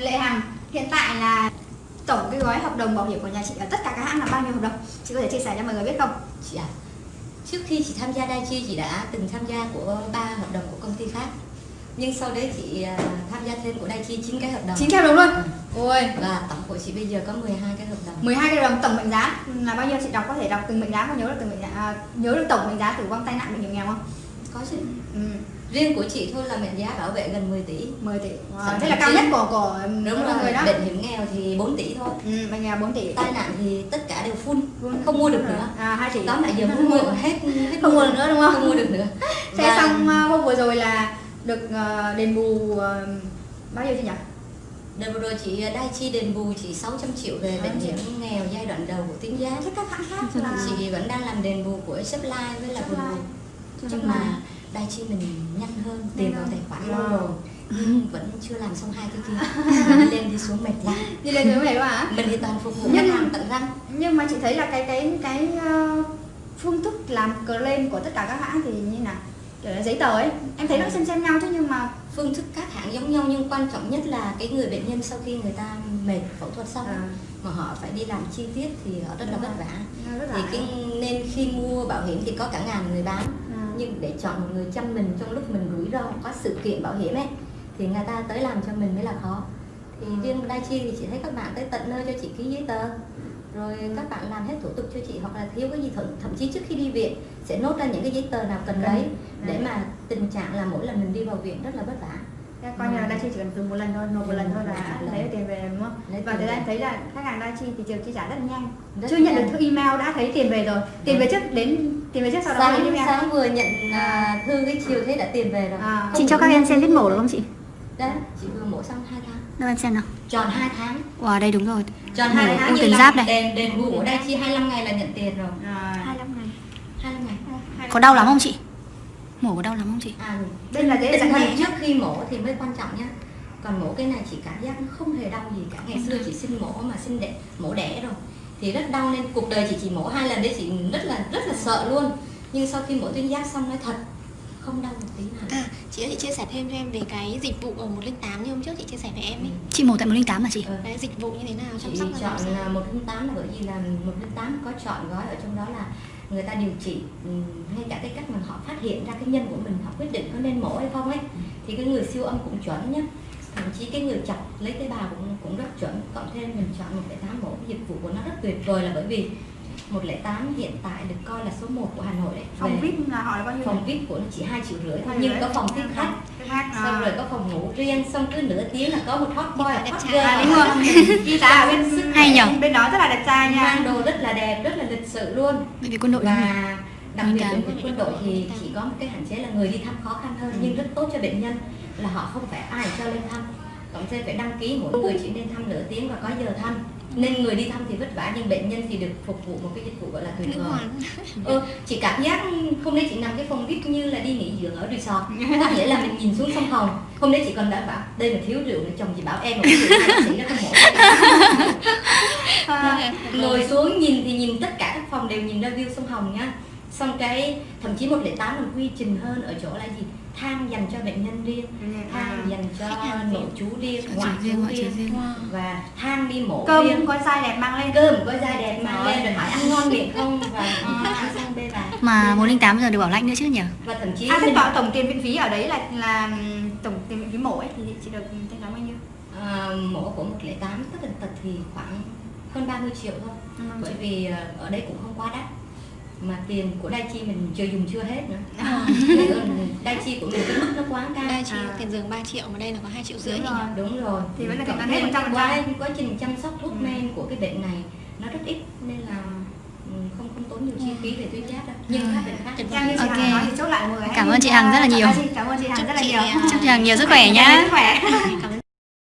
Lệ Hằng. Hiện tại là tổng cái gói hợp đồng bảo hiểm của nhà chị ở tất cả các hãng là bao nhiêu hợp đồng? Chị có thể chia sẻ cho mọi người biết không? Chị à trước khi chị tham gia Daichi chị đã từng tham gia của ba hợp đồng của công ty khác nhưng sau đấy chị à, tham gia thêm của Daichi 9 cái hợp đồng. Chín cái hợp đồng luôn? Ừ. ôi. Và tổng của chị bây giờ có 12 cái hợp đồng. 12 cái hợp đồng tổng mệnh giá. Là bao nhiêu chị đọc có thể đọc từng mệnh giá có nhớ được từng mệnh giá à, nhớ được tổng mệnh giá tử vong tai nạn bệnh hiểm nghèo không? Có chứ. Ừ. riêng của chị thôi là mệnh giá bảo vệ gần 10 tỷ. 10 tỷ. Wow. Thế là cao nhất của của đúng rồi người đó. bệnh hiểm nghèo thì 4 tỷ thôi. Ừ, bệnh nghèo 4 tỷ. Tai nạn thì tất cả đều full không mua được nữa. À 2 tỷ. Tóm lại giờ muốn mua hết hết không mua được nữa đúng không? không mua được nữa. Thế Và xong ờ, hôm vừa rồi là được ờ, đền bù ờ, bao nhiêu chị nhỉ? Đợt vừa rồi chị Daichi đền bù chị 600 triệu về bệnh 600 hiểm nghèo giai đoạn đầu của tuyến giá. Thế các hãng khác là chị vẫn đang làm đền bù của Supply với là Supply. Nhưng mà Daichi mình nhanh hơn tiền vào tài khoản. Lâu rồi nhưng vẫn chưa làm xong hai cái kia. Đi lên đi xuống mệt lắm. Đi lên này đúng không ạ mình thì toàn phục vụ Nhưng- khách hàng tận răng. nhưng mà chị thấy là cái cái cái ờ, phương thức làm claim của tất cả các hãng thì như nào? Kiểu là giấy tờ ấy. Em thấy nó xem xem nhau chứ nhưng mà phương thức các hãng giống nhau nhưng quan trọng nhất là cái người bệnh nhân sau khi người ta mệt phẫu thuật xong À. mà họ phải đi làm chi tiết thì họ rất là Đúng vất rồi. vả. Thì là cái nên khi mua bảo hiểm thì có cả ngàn người bán. À. nhưng để chọn một người chăm mình trong lúc mình rủi ro có sự kiện bảo hiểm ấy thì người ta tới làm cho mình mới là khó thì Ừ. riêng Daichi thì chị thấy các bạn tới tận nơi cho chị ký giấy tờ rồi các bạn làm hết thủ tục cho chị hoặc là thiếu cái gì thậm, thậm chí trước khi đi viện sẽ nốt ra những cái giấy tờ nào cần Cần. lấy để Đấy. mà tình trạng là mỗi lần mình đi vào viện rất là vất vả Coi như là Daichi chỉ cần dùng một lần thôi, nộp một lần thôi là lần. lấy được tiền về đúng không? Lấy và tiền về. em thấy là khách hàng Daichi thì trường chi trả rất nhanh. Rất Chưa nhận được nhanh. thư email đã thấy tiền về rồi. Tiền về trước đến tiền về trước sau đó sáng email. sáng vừa nhận à, thư cái chiều thế đã tiền về rồi À. Chị cho được các em xem vết mổ được không chị? đấy chị vừa mổ xong 2 tháng Đâu em xem nào. tròn 2 tháng Wow, đây đúng rồi. tròn 2 tháng tuyến là giáp này. đền đền bù của Daichi 25 ngày là nhận tiền rồi À, 25 ngày. 25 ngày Có đau lắm không chị? Mổ có đau lắm không chị? à đây là thần nhẹ trước khi mổ thì mới quan trọng nhá. Còn mổ cái này chị cảm giác nó không hề đau gì cả. Ngày xưa chị sinh mổ mà sinh đẻ mổ đẻ rồi. Thì rất đau nên cuộc đời chị chỉ mổ hai lần đấy chị rất là rất là sợ luôn. Nhưng sau khi mổ tuyến giáp xong nói thật không đau một tí nào À, chị ơi chị chia sẻ thêm cho em về cái dịch vụ ở 108 như hôm trước chị chia sẻ với em ấy. Chị mổ tại 108 mà chị? Ừ. Đấy, dịch vụ như thế nào chăm chị sóc làm chọn là 108 là bởi vì là 108 có chọn gói ở trong đó là người ta điều trị ừm, ngay cả cái cách mà họ phát hiện ra cái nhân của mình họ quyết định có nên mổ hay không ấy thì cái người siêu âm cũng chuẩn nhá thậm chí cái người chọc lấy tế bào cũng cũng rất chuẩn cộng thêm mình chọn 108 mổ cái dịch vụ của nó rất tuyệt vời là bởi vì 108 hiện tại được coi là số 1 của Hà Nội đấy Phòng Về VIP là họ là bao nhiêu? phòng VIP của nó chỉ hai triệu rưỡi thôi nhưng có phòng tiếp khách khách. xong à. rồi có phòng ngủ riêng xong cứ nửa tiếng là có một hot boy đẹp hot trai. girl À, đúng. Ghi giá ở bên Hay nhở? Bên đó rất là đẹp trai nha. mang đồ rất là đẹp rất là lịch sự luôn Bệnh viện quân đội không? và đặc biệt bệnh viện quân đội thì chỉ có một cái hạn chế là người đi thăm khó khăn hơn nhưng rất tốt cho bệnh nhân là họ không phải ai cho lên thăm cộng thêm phải đăng ký mỗi người chỉ nên thăm nửa tiếng và có giờ thăm nên người đi thăm thì vất vả nhưng bệnh nhân thì được phục vụ một cái dịch vụ gọi là tuyệt vời. ừ, chị cảm giác hôm nay chị nằm cái phòng vip như là đi nghỉ dưỡng ở resort. Có nghĩa là mình nhìn xuống sông hồng. Hôm nay chị còn đã bảo đây mà thiếu rượu nữa chồng chị bảo em mà uống rượu sĩ nó không mổ À, ngồi xuống nhìn thì nhìn tất cả các phòng đều nhìn ra view sông Hồng nhá xong cái thậm chí 108 còn quy trình hơn ở chỗ là gì? Thang dành cho bệnh nhân riêng thang dành cho nội chú riêng Ngoại chú riêng và thang đi mổ Cơm riêng. có dai đẹp mang lên. cơm có da đẹp mang lên rồi hỏi ăn ngon miệng không? Và ăn sang bê bà Mà 108 giờ được bảo lãnh nữa chứ nhỉ? và thậm chí À, thế bảo tổng tiền viện phí ở đấy là là tổng tiền viện phí mổ ấy thì chị được thanh toán bao nhiêu? à, mổ của 108 tất tần tật thì khoảng hơn 30 triệu thôi. Bởi vì ờ, ở đây cũng không quá đắt mà tiền của Daichi mình chưa dùng chưa hết nữa ở Daichi của mình cái mức nó quá cao Đây chị À. tiền giường 3 triệu mà đây là có 2 triệu rưỡi Đúng rồi. đúng rồi Thì vẫn là Cộng thanh toán hết thêm 100%. quá quá trình chăm sóc thuốc Ừ. men của cái bệnh này nó rất ít nên là ừ, không không tốn nhiều chi phí về tuyến giáp đâu nhưng các bệnh khác Trang chị. Hằng nói thì chốt lại Cảm ơn chị Hằng rất là nhiều. Cảm ơn chị Hằng rất là nhiều. à, Chúc chị Hằng nhiều sức khỏe nhá. Sức khỏe.